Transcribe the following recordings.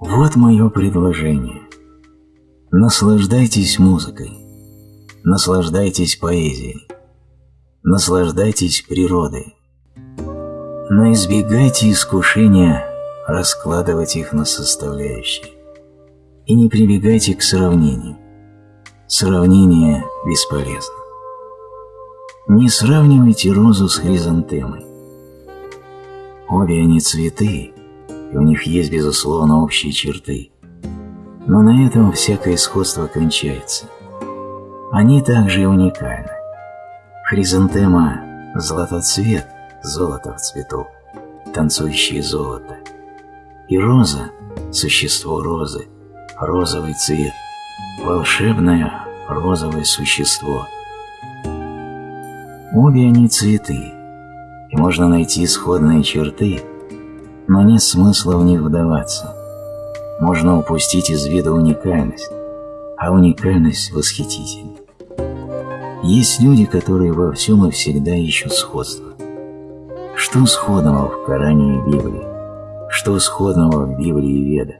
Вот мое предложение. Наслаждайтесь музыкой, наслаждайтесь поэзией, наслаждайтесь природой, но избегайте искушения раскладывать их на составляющие и не прибегайте к сравнению. Сравнение бесполезно. Не сравнивайте розу с хризантемой. Обе они цветы, и у них есть, безусловно, общие черты. Но на этом всякое сходство кончается. Они также и уникальны. Хризантема – золотоцвет, золото в цвету, танцующее золото. И роза – существо розы, розовый цвет, волшебное розовое существо. Обе они цветы, и можно найти сходные черты, но нет смысла в них вдаваться. Можно упустить из вида уникальность, а уникальность восхитительна. Есть люди, которые во всем и всегда ищут сходство. Что сходного в Коране и Библии? Что сходного в Библии и Ведах?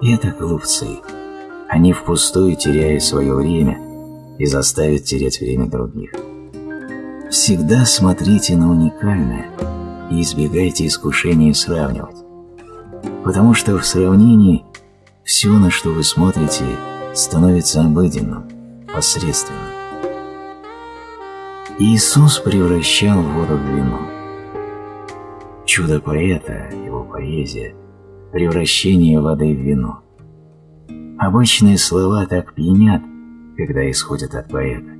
Это глупцы. Они впустую теряют свое время и заставят терять время других. Всегда смотрите на уникальное и избегайте искушения сравнивать. Потому что в сравнении все, на что вы смотрите, становится обыденным, посредственным. Иисус превращал воду в вино. Чудо поэта, его поэзия – превращение воды в вино. Обычные слова так пьянят, когда исходят от поэта.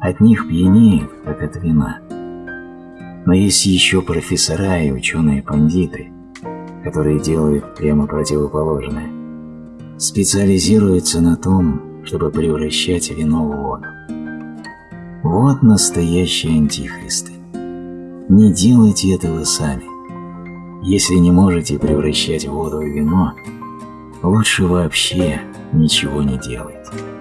От них пьянеет, как от вина. Но есть еще профессора и ученые-пандиты, которые делают прямо противоположное. Специализируются на том, чтобы превращать вино в воду. Вот настоящие антихристы. Не делайте этого сами. Если не можете превращать воду в вино, лучше вообще ничего не делайте.